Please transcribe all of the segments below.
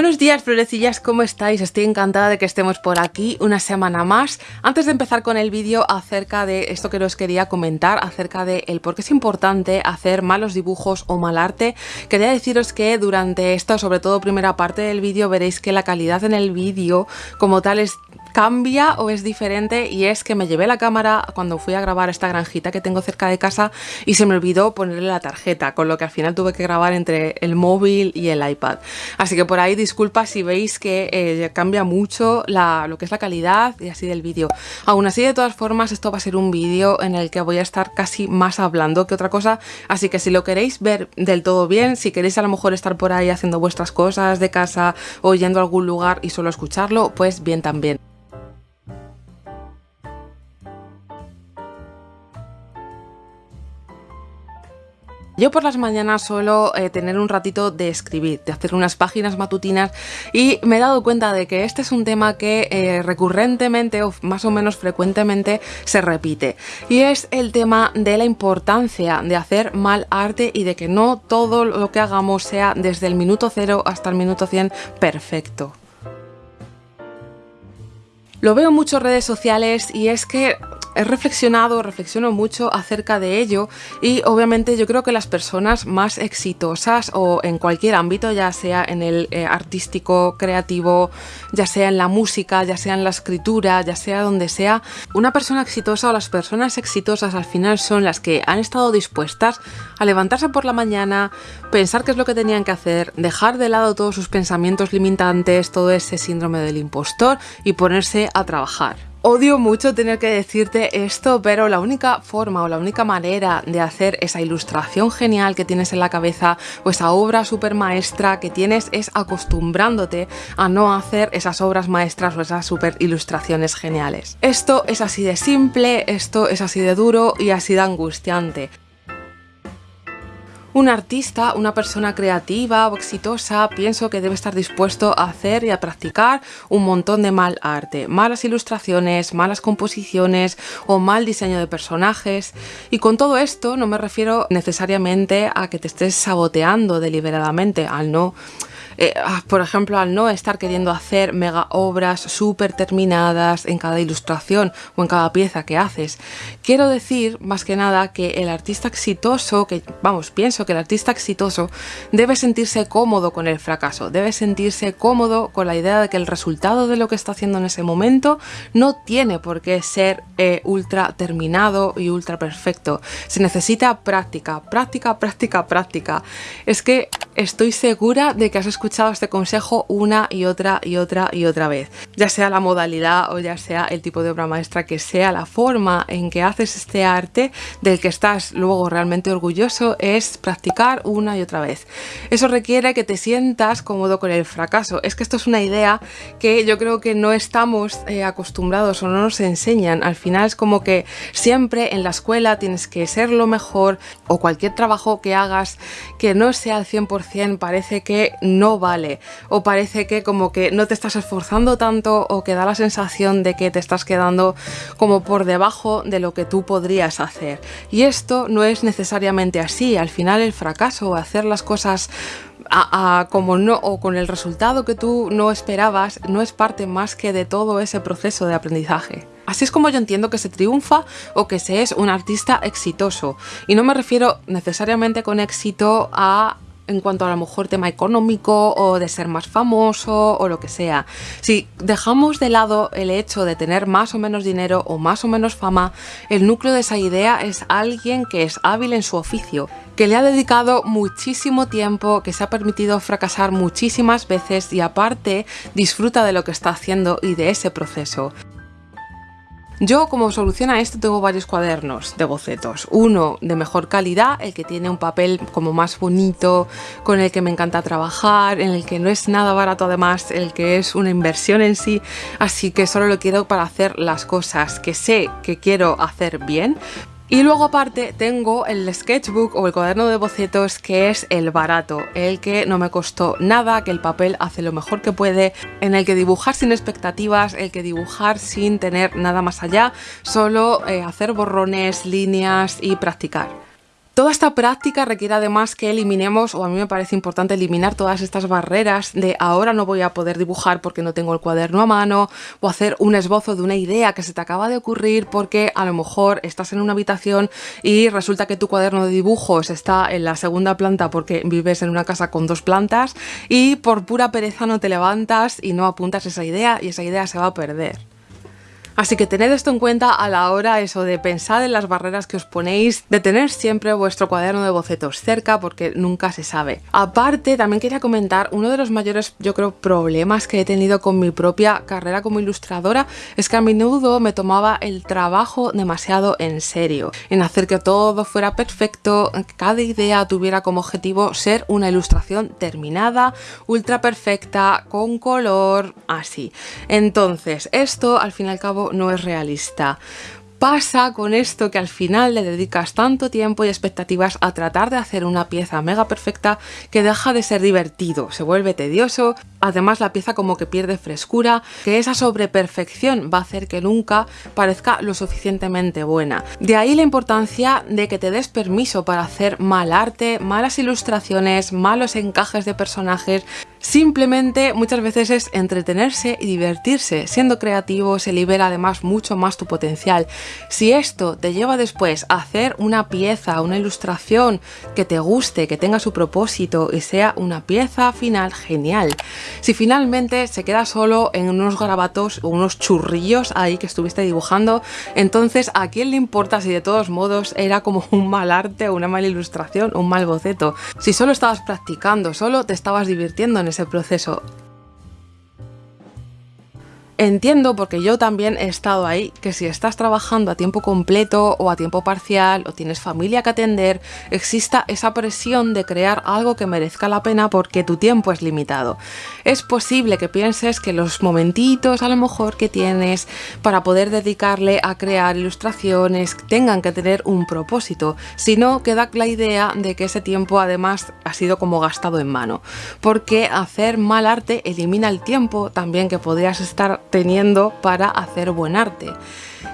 Buenos días florecillas, ¿cómo estáis? Estoy encantada de que estemos por aquí una semana más. Antes de empezar con el vídeo acerca de esto que os quería comentar, acerca de el por qué es importante hacer malos dibujos o mal arte, quería deciros que durante esta, sobre todo primera parte del vídeo, veréis que la calidad en el vídeo como tal es cambia o es diferente y es que me llevé la cámara cuando fui a grabar esta granjita que tengo cerca de casa y se me olvidó ponerle la tarjeta, con lo que al final tuve que grabar entre el móvil y el iPad. Así que por ahí disculpa si veis que eh, cambia mucho lo que es la calidad y así del vídeo. Aún así, de todas formas, esto va a ser un vídeo en el que voy a estar casi más hablando que otra cosa, así que si lo queréis ver del todo bien, si queréis a lo mejor estar por ahí haciendo vuestras cosas de casa o yendo a algún lugar y solo escucharlo, pues bien también. Yo por las mañanas suelo eh, tener un ratito de escribir, de hacer unas páginas matutinas y me he dado cuenta de que este es un tema que eh, recurrentemente o más o menos frecuentemente se repite y es el tema de la importancia de hacer mal arte y de que no todo lo que hagamos sea desde el minuto cero hasta el minuto 100 perfecto. Lo veo en muchas redes sociales y es que he reflexionado, reflexiono mucho acerca de ello y obviamente yo creo que las personas más exitosas o en cualquier ámbito, ya sea en el eh, artístico, creativo, ya sea en la música, ya sea en la escritura, ya sea donde sea, una persona exitosa o las personas exitosas al final son las que han estado dispuestas a levantarse por la mañana, pensar qué es lo que tenían que hacer, dejar de lado todos sus pensamientos limitantes, todo ese síndrome del impostor y ponerse a trabajar. Odio mucho tener que decirte esto, pero la única forma o la única manera de hacer esa ilustración genial que tienes en la cabeza o esa obra super maestra que tienes es acostumbrándote a no hacer esas obras maestras o esas super ilustraciones geniales. Esto es así de simple, esto es así de duro y así de angustiante. Un artista, una persona creativa o exitosa, pienso que debe estar dispuesto a hacer y a practicar un montón de mal arte, malas ilustraciones, malas composiciones o mal diseño de personajes. Y con todo esto no me refiero necesariamente a que te estés saboteando deliberadamente al no eh, ah, por ejemplo, al no estar queriendo hacer mega obras súper terminadas en cada ilustración o en cada pieza que haces. Quiero decir, más que nada, que el artista exitoso, que vamos, pienso que el artista exitoso debe sentirse cómodo con el fracaso, debe sentirse cómodo con la idea de que el resultado de lo que está haciendo en ese momento no tiene por qué ser eh, ultra terminado y ultra perfecto. Se necesita práctica, práctica, práctica, práctica. Es que estoy segura de que has escuchado escuchado este consejo una y otra y otra y otra vez. Ya sea la modalidad o ya sea el tipo de obra maestra que sea, la forma en que haces este arte del que estás luego realmente orgulloso es practicar una y otra vez. Eso requiere que te sientas cómodo con el fracaso. Es que esto es una idea que yo creo que no estamos eh, acostumbrados o no nos enseñan. Al final es como que siempre en la escuela tienes que ser lo mejor o cualquier trabajo que hagas que no sea al 100% parece que no vale o parece que como que no te estás esforzando tanto o que da la sensación de que te estás quedando como por debajo de lo que tú podrías hacer. Y esto no es necesariamente así, al final el fracaso o hacer las cosas como no o con el resultado que tú no esperabas no es parte más que de todo ese proceso de aprendizaje. Así es como yo entiendo que se triunfa o que se es un artista exitoso. Y no me refiero necesariamente con éxito a en cuanto a lo mejor tema económico o de ser más famoso o lo que sea. Si dejamos de lado el hecho de tener más o menos dinero o más o menos fama, el núcleo de esa idea es alguien que es hábil en su oficio, que le ha dedicado muchísimo tiempo, que se ha permitido fracasar muchísimas veces y aparte disfruta de lo que está haciendo y de ese proceso. Yo como solución a esto tengo varios cuadernos de bocetos. Uno de mejor calidad, el que tiene un papel como más bonito, con el que me encanta trabajar, en el que no es nada barato además, el que es una inversión en sí, así que solo lo quiero para hacer las cosas que sé que quiero hacer bien, y luego aparte tengo el sketchbook o el cuaderno de bocetos que es el barato, el que no me costó nada, que el papel hace lo mejor que puede, en el que dibujar sin expectativas, el que dibujar sin tener nada más allá, solo eh, hacer borrones, líneas y practicar. Toda esta práctica requiere además que eliminemos, o a mí me parece importante eliminar todas estas barreras de ahora no voy a poder dibujar porque no tengo el cuaderno a mano, o hacer un esbozo de una idea que se te acaba de ocurrir porque a lo mejor estás en una habitación y resulta que tu cuaderno de dibujos está en la segunda planta porque vives en una casa con dos plantas y por pura pereza no te levantas y no apuntas esa idea y esa idea se va a perder. Así que tened esto en cuenta a la hora eso de pensar en las barreras que os ponéis, de tener siempre vuestro cuaderno de bocetos cerca porque nunca se sabe. Aparte, también quería comentar, uno de los mayores, yo creo, problemas que he tenido con mi propia carrera como ilustradora es que a menudo me tomaba el trabajo demasiado en serio, en hacer que todo fuera perfecto, que cada idea tuviera como objetivo ser una ilustración terminada, ultra perfecta, con color, así. Entonces, esto al fin y al cabo no es realista pasa con esto que al final le dedicas tanto tiempo y expectativas a tratar de hacer una pieza mega perfecta que deja de ser divertido, se vuelve tedioso, además la pieza como que pierde frescura, que esa sobreperfección va a hacer que nunca parezca lo suficientemente buena. De ahí la importancia de que te des permiso para hacer mal arte, malas ilustraciones, malos encajes de personajes, Simplemente muchas veces es entretenerse y divertirse. Siendo creativo se libera además mucho más tu potencial. Si esto te lleva después a hacer una pieza, una ilustración que te guste, que tenga su propósito y sea una pieza final genial. Si finalmente se queda solo en unos garabatos o unos churrillos ahí que estuviste dibujando, entonces a quién le importa si de todos modos era como un mal arte una mala ilustración un mal boceto. Si solo estabas practicando, solo te estabas divirtiendo en ese proceso. Entiendo, porque yo también he estado ahí, que si estás trabajando a tiempo completo o a tiempo parcial o tienes familia que atender, exista esa presión de crear algo que merezca la pena porque tu tiempo es limitado. Es posible que pienses que los momentitos a lo mejor que tienes para poder dedicarle a crear ilustraciones tengan que tener un propósito, si no queda la idea de que ese tiempo además ha sido como gastado en mano, porque hacer mal arte elimina el tiempo también que podrías estar teniendo para hacer buen arte.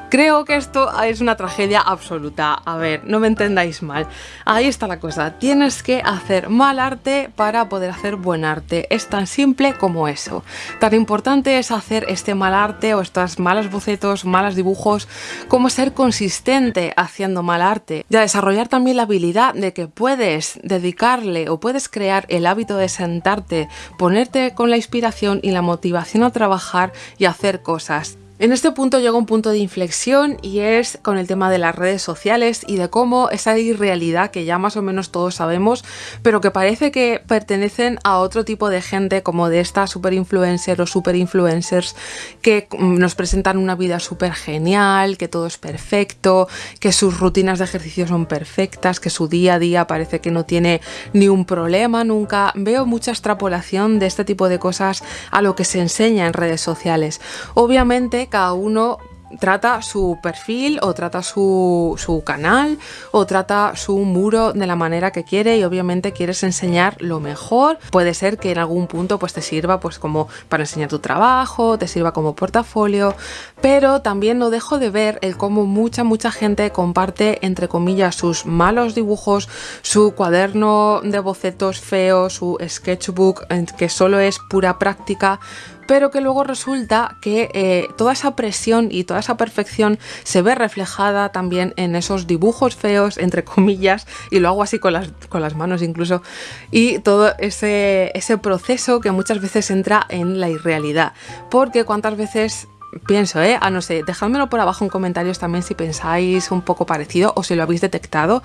Creo que esto es una tragedia absoluta. A ver, no me entendáis mal. Ahí está la cosa. Tienes que hacer mal arte para poder hacer buen arte. Es tan simple como eso. Tan importante es hacer este mal arte o estos malos bocetos, malos dibujos, como ser consistente haciendo mal arte. Y a desarrollar también la habilidad de que puedes dedicarle o puedes crear el hábito de sentarte, ponerte con la inspiración y la motivación a trabajar y hacer cosas. En este punto llega un punto de inflexión y es con el tema de las redes sociales y de cómo esa irrealidad que ya más o menos todos sabemos, pero que parece que pertenecen a otro tipo de gente como de esta super influencer o super influencers que nos presentan una vida súper genial, que todo es perfecto, que sus rutinas de ejercicio son perfectas, que su día a día parece que no tiene ni un problema nunca. Veo mucha extrapolación de este tipo de cosas a lo que se enseña en redes sociales. Obviamente cada uno trata su perfil o trata su, su, canal o trata su muro de la manera que quiere y obviamente quieres enseñar lo mejor. Puede ser que en algún punto pues te sirva pues como para enseñar tu trabajo, te sirva como portafolio, pero también no dejo de ver el cómo mucha mucha gente comparte entre comillas sus malos dibujos, su cuaderno de bocetos feo, su sketchbook que solo es pura práctica pero que luego resulta que eh, toda esa presión y toda esa perfección se ve reflejada también en esos dibujos feos, entre comillas, y lo hago así con las, con las manos incluso, y todo ese, ese proceso que muchas veces entra en la irrealidad, porque cuántas veces pienso, ¿eh? Ah, no sé, dejádmelo por abajo en comentarios también si pensáis un poco parecido o si lo habéis detectado.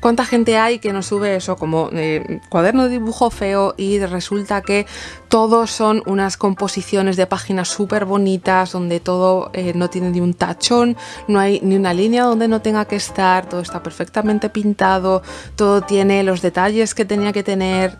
¿Cuánta gente hay que nos sube eso como eh, cuaderno de dibujo feo y resulta que todos son unas composiciones de páginas súper bonitas donde todo eh, no tiene ni un tachón, no hay ni una línea donde no tenga que estar, todo está perfectamente pintado, todo tiene los detalles que tenía que tener,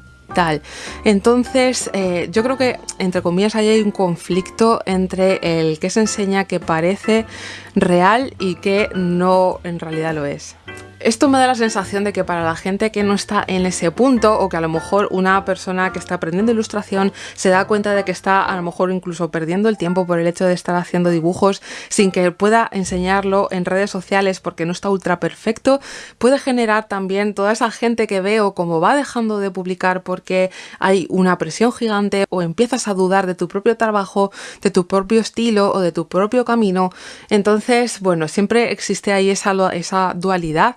Entonces, eh, yo creo que, entre comillas, hay un conflicto entre el que se enseña que parece real y que no en realidad lo es. Esto me da la sensación de que para la gente que no está en ese punto o que a lo mejor una persona que está aprendiendo ilustración se da cuenta de que está a lo mejor incluso perdiendo el tiempo por el hecho de estar haciendo dibujos sin que pueda enseñarlo en redes sociales porque no está ultra perfecto, puede generar también toda esa gente que veo como va dejando de publicar porque hay una presión gigante o empiezas a dudar de tu propio trabajo, de tu propio estilo o de tu propio camino. Entonces, bueno, siempre existe ahí esa, esa dualidad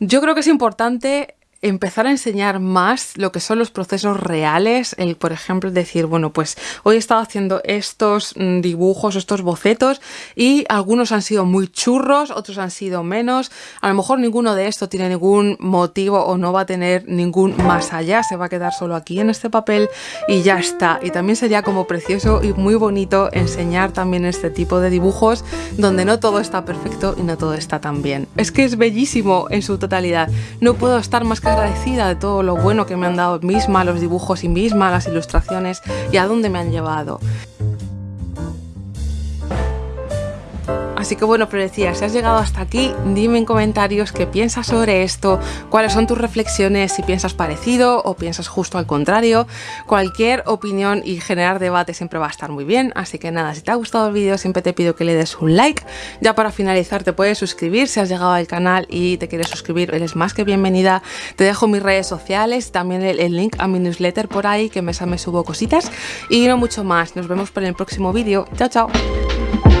yo creo que es importante empezar a enseñar más lo que son los procesos reales, el por ejemplo decir, bueno, pues hoy he estado haciendo estos mm, dibujos, estos bocetos y algunos han sido muy churros, otros han sido menos, a lo mejor ninguno de estos tiene ningún motivo o no va a tener ningún más allá, se va a quedar solo aquí en este papel y ya está. Y también sería como precioso y muy bonito enseñar también este tipo de dibujos donde no todo está perfecto y no todo está tan bien. Es que es bellísimo en su totalidad, no puedo estar más que agradecida de todo lo bueno que me han dado misma, los dibujos y misma, las ilustraciones y a dónde me han llevado. Así que bueno, pero decía, si has llegado hasta aquí, dime en comentarios qué piensas sobre esto, cuáles son tus reflexiones, si piensas parecido o piensas justo al contrario. Cualquier opinión y generar debate siempre va a estar muy bien. Así que nada, si te ha gustado el vídeo siempre te pido que le des un like. Ya para finalizar te puedes suscribir si has llegado al canal y te quieres suscribir, eres más que bienvenida. Te dejo mis redes sociales, también el, link a mi newsletter por ahí que me, me subo cositas y no mucho más. Nos vemos para el próximo vídeo. Chao, chao.